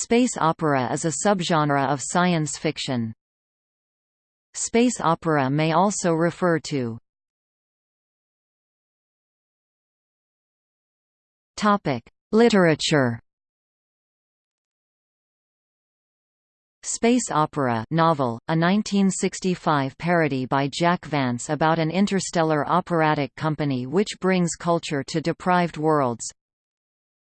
Space opera is a subgenre of science fiction. Space opera may also refer to Literature Space Opera novel, a 1965 parody by Jack Vance about an interstellar operatic company which brings culture to deprived worlds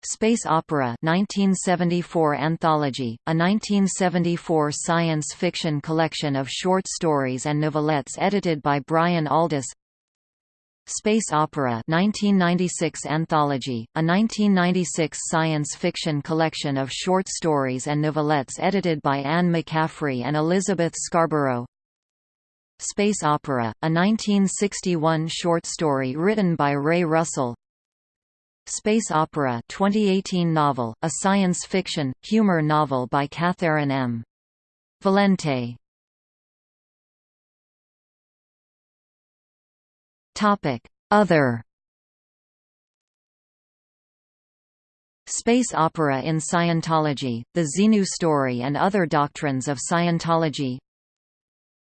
Space Opera 1974 Anthology, a 1974 science fiction collection of short stories and novelettes edited by Brian Aldiss Space Opera 1996 Anthology, a 1996 science fiction collection of short stories and novelettes edited by Anne McCaffrey and Elizabeth Scarborough. Space Opera, a 1961 short story written by Ray Russell Space Opera 2018 novel, a science fiction, humor novel by Catherynne M. Valente Other Space opera in Scientology, the Xenu story and other doctrines of Scientology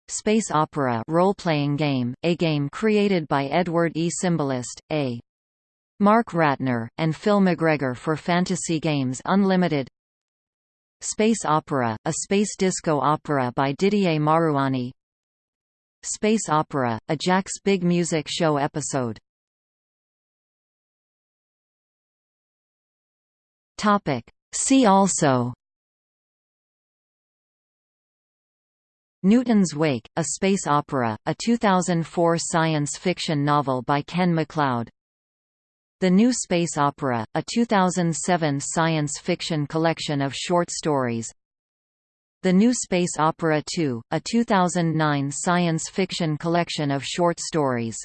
Space opera role-playing game, a game created by Edward E. Simbalist, A. Mark Ratner, and Phil McGregor for Fantasy Games Unlimited Space Opera, a space disco opera by Didier Marouani Space Opera, a Jack's Big Music Show episode. See also Newton's Wake, a space opera, a 2004 science fiction novel by Ken MacLeod the New Space Opera, a 2007 science fiction collection of short stories. The New Space Opera 2, a 2009 science fiction collection of short stories